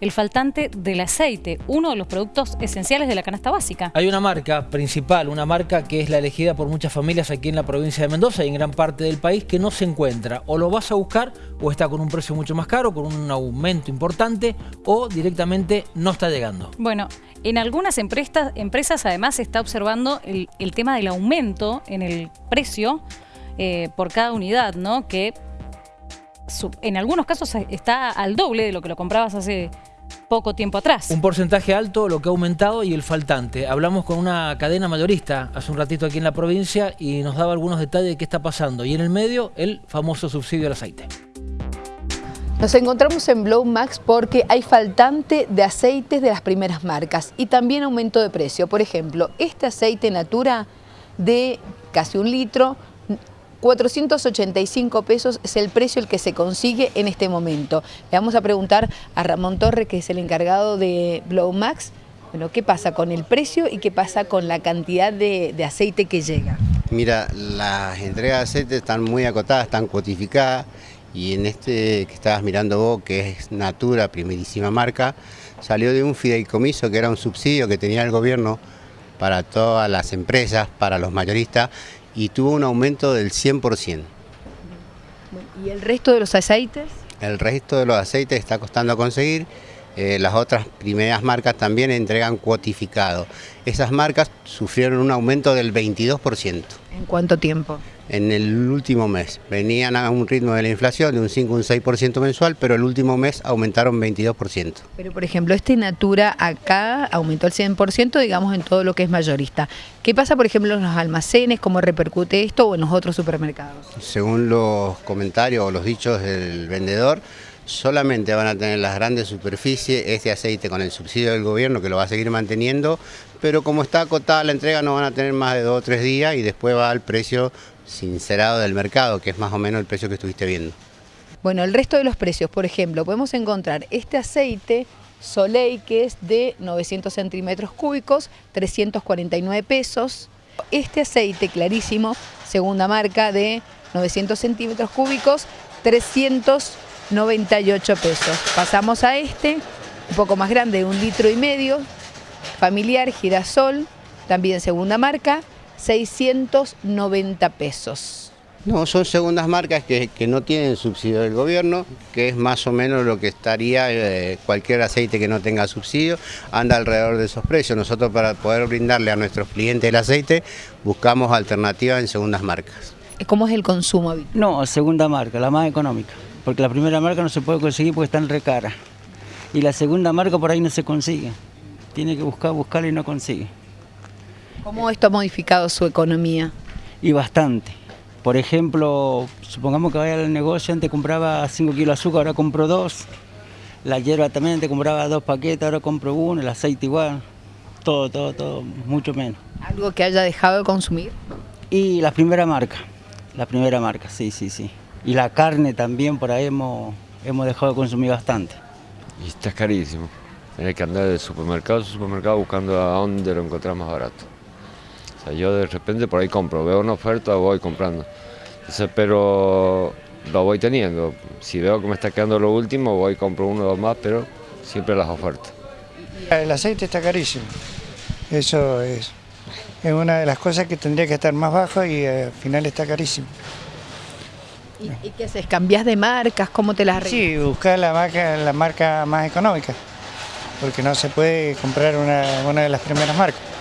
el faltante del aceite, uno de los productos esenciales de la canasta básica. Hay una marca principal, una marca que es la elegida por muchas familias aquí en la provincia de Mendoza y en gran parte del país que no se encuentra. O lo vas a buscar o está con un precio mucho más caro, con un aumento importante o directamente no está llegando. Bueno, en algunas empresas, empresas además se está observando el, tema del aumento en el precio eh, por cada unidad, ¿no? Que en algunos casos está al doble de lo que lo comprabas hace poco tiempo atrás. Un porcentaje alto, lo que ha aumentado y el faltante. Hablamos con una cadena mayorista hace un ratito aquí en la provincia y nos daba algunos detalles de qué está pasando. Y en el medio, el famoso subsidio al aceite. Nos encontramos en Blow Max porque hay faltante de aceites de las primeras marcas y también aumento de precio. Por ejemplo, este aceite Natura de casi un litro 485 pesos es el precio el que se consigue en este momento. Le vamos a preguntar a Ramón Torre, que es el encargado de Blow Max, bueno, qué pasa con el precio y qué pasa con la cantidad de, aceite que llega. Mira, las entregas de aceite están muy acotadas, están cuotificadas y en este que estabas mirando vos, que es Natura, primerísima marca, salió de un fideicomiso que era un subsidio que tenía el gobierno para todas las empresas, para los mayoristas, y tuvo un aumento del 100%. ¿Y el resto de los aceites? El resto de los aceites está costando conseguir. Eh, las otras primeras marcas también entregan cuotificado. Esas marcas sufrieron un aumento del 22%. ¿En cuánto tiempo? en el último mes. Venían a un ritmo de la inflación de un 5 un 6% mensual, pero el último mes aumentaron 22%. Pero por ejemplo, este Natura acá aumentó el 100%, digamos, en todo lo que es mayorista. ¿Qué pasa, por ejemplo, en los almacenes? ¿Cómo repercute esto o en los otros supermercados? Según los comentarios o los dichos del vendedor, solamente van a tener las grandes superficies este aceite con el subsidio del gobierno que lo va a seguir manteniendo, pero como está acotada la entrega no van a tener más de dos o tres días y después va al precio sincerado del mercado, que es más o menos el precio que estuviste viendo. Bueno, el resto de los precios, por ejemplo, podemos encontrar este aceite Soleil que es de 900 centímetros cúbicos, 349 pesos. Este aceite clarísimo, segunda marca de 900 centímetros cúbicos, 398 pesos. Pasamos a este, un poco más grande, un litro y medio, familiar, girasol, también segunda marca, 690 pesos. No, son segundas marcas que, no tienen subsidio del gobierno, que es más o menos lo que estaría eh, cualquier aceite que no tenga subsidio, anda alrededor de esos precios. Nosotros para poder brindarle a nuestros clientes el aceite, buscamos alternativas en segundas marcas. ¿Cómo es el consumo? No, segunda marca, la más económica, porque la primera marca no se puede conseguir porque está en recara. Y la segunda marca por ahí no se consigue. Tiene que buscar, buscarla y no consigue. ¿Cómo esto ha modificado su economía? Y bastante. Por ejemplo, supongamos que vaya al negocio, antes compraba 5 kilos de azúcar, ahora compro 2. La hierba también, antes compraba dos paquetes, ahora compro uno, el aceite igual. Todo, todo, todo, mucho menos. ¿Algo que haya dejado de consumir? Y la primera marca, la primera marca, sí, sí, sí. Y la carne también, por ahí hemos, hemos dejado de consumir bastante. Y está carísimo. Hay que andar de supermercado a supermercado buscando a dónde lo encontrar más barato yo de repente por ahí compro, veo una oferta, voy comprando. pero lo voy teniendo. Si veo que me está quedando lo último, voy y compro uno o dos más, pero siempre las ofertas. El aceite está carísimo. Eso es, es una de las cosas que tendría que estar más bajo y al final está carísimo. ¿Y, qué haces? ¿Cambias de marcas? ¿Cómo te las arreglas? Sí, buscar la marca, la marca más económica, porque no se puede comprar una, una de las primeras marcas.